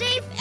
safe